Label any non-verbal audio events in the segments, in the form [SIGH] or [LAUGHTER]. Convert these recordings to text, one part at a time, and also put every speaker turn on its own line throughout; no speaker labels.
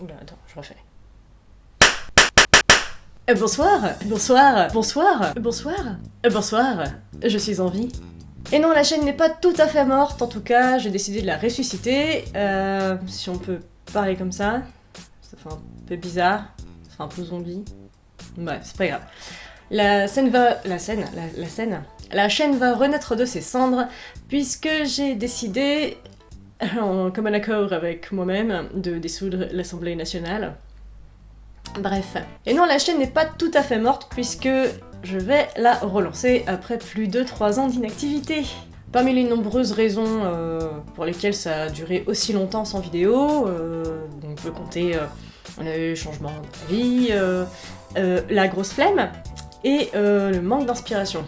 Oula, attends, je refais. Euh, bonsoir, bonsoir, bonsoir, bonsoir, euh, bonsoir, je suis en vie. Et non, la chaîne n'est pas tout à fait morte, en tout cas, j'ai décidé de la ressusciter, euh, si on peut parler comme ça. Ça fait un peu bizarre, ça fait un peu zombie. Bref, c'est pas grave. La scène va... la scène, la scène... La chaîne va renaître de ses cendres, puisque j'ai décidé, [LAUGHS] en commun accord avec moi-même, de dissoudre l'Assemblée nationale. Bref. Et non, la chaîne n'est pas tout à fait morte, puisque je vais la relancer après plus de 3 ans d'inactivité. Parmi les nombreuses raisons euh, pour lesquelles ça a duré aussi longtemps sans vidéo, euh, on peut compter euh, on a eu changement de vie, euh, la grosse flemme et le manque d'inspiration.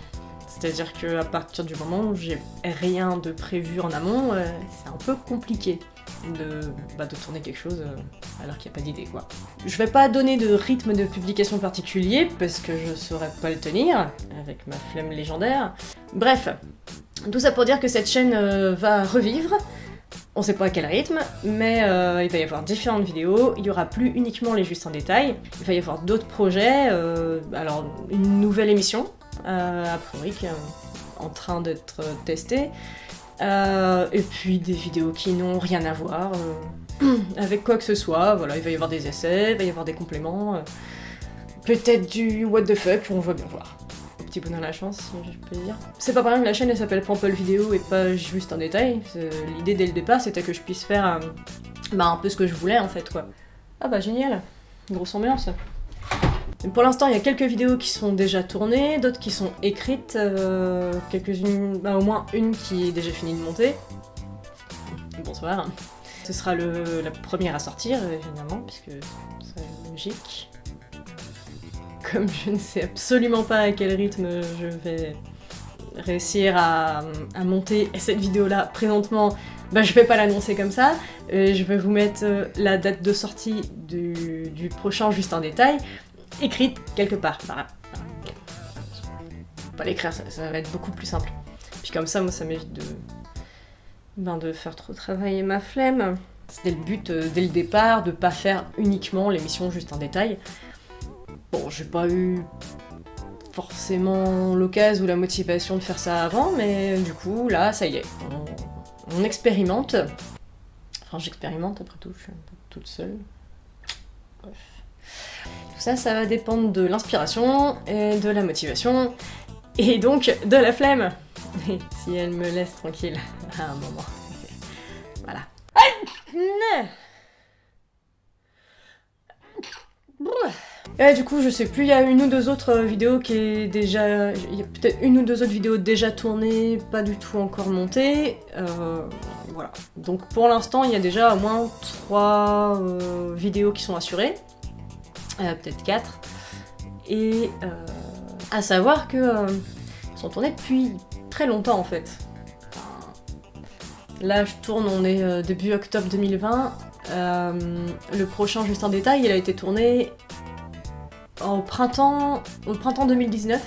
C'est-à-dire qu'à partir du moment où j'ai rien de prévu en amont, euh, c'est un peu compliqué de, bah, tourner quelque chose euh, alors qu'il n'y a pas d'idée quoi. Je vais pas donner de rythme de publication particulier parce que je saurais pas le tenir avec ma flemme légendaire. Bref, tout ça pour dire que cette chaîne euh, va revivre. On sait pas à quel rythme, mais il va y avoir différentes vidéos, il y aura plus uniquement les justes en détail, il va y avoir d'autres projets, alors une nouvelle émission, a priori, qui est en train d'être testée, euh, et puis des vidéos qui n'ont rien à voir euh, avec quoi que ce soit, voilà, il va y avoir des essais, il va y avoir des compléments, euh, peut-être du what the fuck, on va bien voir. Petit bonheur la chance, je peux dire. C'est pas par que la chaîne elle s'appelle Pample Vidéo et pas juste un détail. L'idée dès le départ c'était que je puisse faire euh, bah, un peu ce que je voulais en fait quoi. Ah bah génial, grosse ambiance. Pour l'instant, il y a quelques vidéos qui sont déjà tournées, d'autres qui sont écrites, euh, quelques-unes, bah, au moins une qui est déjà finie de monter. Bonsoir. Ce sera la première à sortir, évidemment, puisque c'est logique. Comme je ne sais absolument pas à quel rythme je vais réussir à, monter cette vidéo-là présentement, bah je vais pas l'annoncer comme ça. Euh, je vais vous mettre euh, la date de sortie du prochain juste en détail, écrite quelque part. Voilà. Pas l'écrire, ça, ça va être beaucoup plus simple. Puis comme ça, moi, ça m'évite de, ben, de faire trop travailler ma flemme. C'était le but euh, dès le départ, de pas faire uniquement l'émission juste en détail. Bon, j'ai pas eu forcément l'occasion ou la motivation de faire ça avant, mais du coup, là, ça y est, on, on expérimente. Enfin, j'expérimente après tout, je suis un peu toute seule. Bref. Tout ça, ça va dépendre de l'inspiration et de la motivation, et donc de la flemme. [LAUGHS] Si elle me laisse tranquille [LAUGHS] à un moment. voilà. Et du coup, je sais plus, il y a une ou deux autres euh, vidéos qui est déjà... Il y a peut-être une ou deux autres vidéos déjà tournées, pas du tout encore montées. Euh, voilà. Donc pour l'instant, il y a déjà au moins trois euh, vidéos qui sont assurées. Euh, peut-être quatre. Et euh, à savoir que euh, sont tournées depuis très longtemps en fait. Là, je tourne, on est début octobre 2020. Euh, le prochain, juste en détail, il a été tourné au printemps, au printemps 2019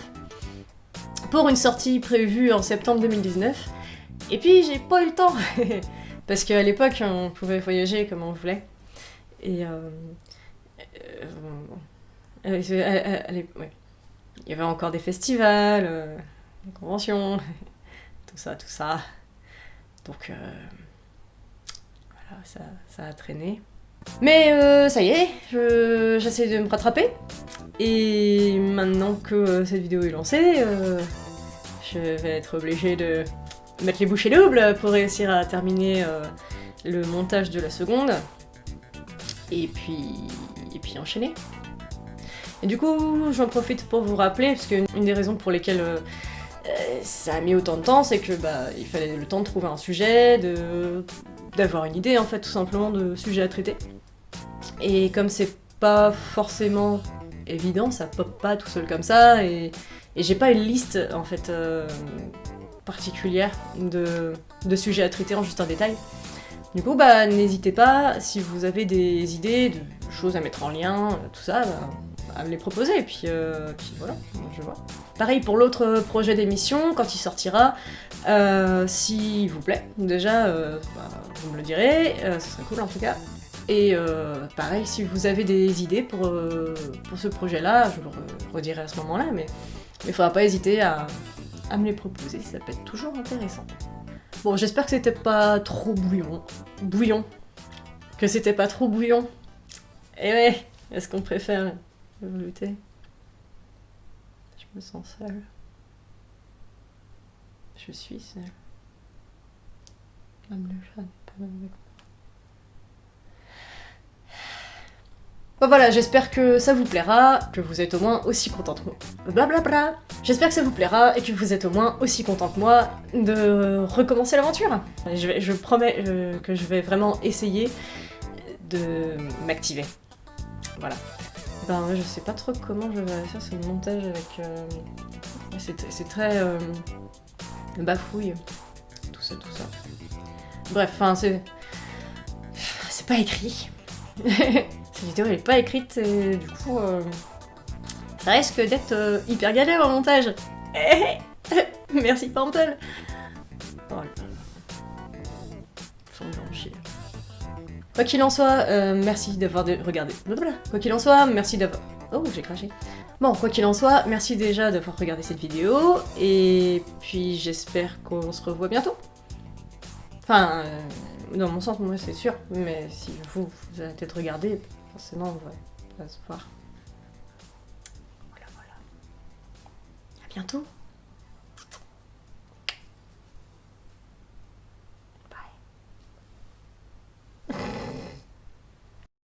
pour une sortie prévue en septembre 2019. Et puis j'ai pas eu le temps [LAUGHS] parce qu'à l'époque on pouvait voyager comme on voulait. Et euh, euh, euh, euh, il y avait encore des festivals, des conventions, [LAUGHS] tout ça, tout ça. Donc voilà, ça, ça a traîné. Mais ça y est, je- j'essaie de me rattraper. Et maintenant que cette vidéo est lancée, je vais être obligée de mettre les bouchées doubles pour réussir à terminer le montage de la seconde. Et puis, et puis enchaîner. Et du coup, j'en profite pour vous rappeler, parce qu'une une des raisons pour lesquelles euh, euh, ça a mis autant de temps, c'est que bah, il fallait le temps de trouver un sujet, d'avoir une idée en fait tout simplement de sujet à traiter. Et comme c'est pas forcément évident, ça pop pas tout seul comme ça, et, et j'ai pas une liste en fait euh, particulière de, de sujets à traiter en juste un détail. Du coup, bah n'hésitez pas, si vous avez des idées, de choses à mettre en lien, euh, tout ça, bah, à me les proposer, et puis, euh, puis voilà, je vois. Pareil pour l'autre projet d'émission, quand il sortira, euh, s'il vous plaît, déjà, euh, bah, vous me le direz, euh, ce serait cool en tout cas. Et euh, pareil, si vous avez des idées pour, euh, pour ce projet-là, je le re- redirai à ce moment-là, mais il faudra pas hésiter à, à me les proposer, ça peut être toujours intéressant. Bon, j'espère que c'était pas trop bouillon. Bouillon. Que c'était pas trop bouillon. Et ouais, est-ce qu'on préfère le velouté Je me sens seule. Je suis seule. Même le chat n'est pas même avec moi. Bon voilà, j'espère que ça vous plaira, que vous êtes au moins aussi contente que moi. Blablabla. J'espère que ça vous plaira et que vous êtes au moins aussi content que moi de recommencer l'aventure. Je, promets euh, que je vais vraiment essayer de m'activer. Voilà. Ben je sais pas trop comment je vais faire ce montage avec... euh, C'est c'est très... euh, bafouille. Tout ça, tout ça. Bref, enfin c'est... C'est pas écrit. [LAUGHS] Cette vidéo elle est pas écrite et du coup... euh, ça risque d'être euh, hyper galère en montage. [LAUGHS] Merci Pample. Oh. Quoi qu'il en soit, euh, merci d'avoir regardé. Quoi qu'il en soit, merci d'avoir... Oh, j'ai craché. Bon, quoi qu'il en soit, merci déjà d'avoir regardé cette vidéo, et puis j'espère qu'on se revoit bientôt. Enfin, dans mon sens, moi c'est sûr, mais si vous, vous allez peut-être regarder, forcément on va, on va se voir. Voilà, voilà. À bientôt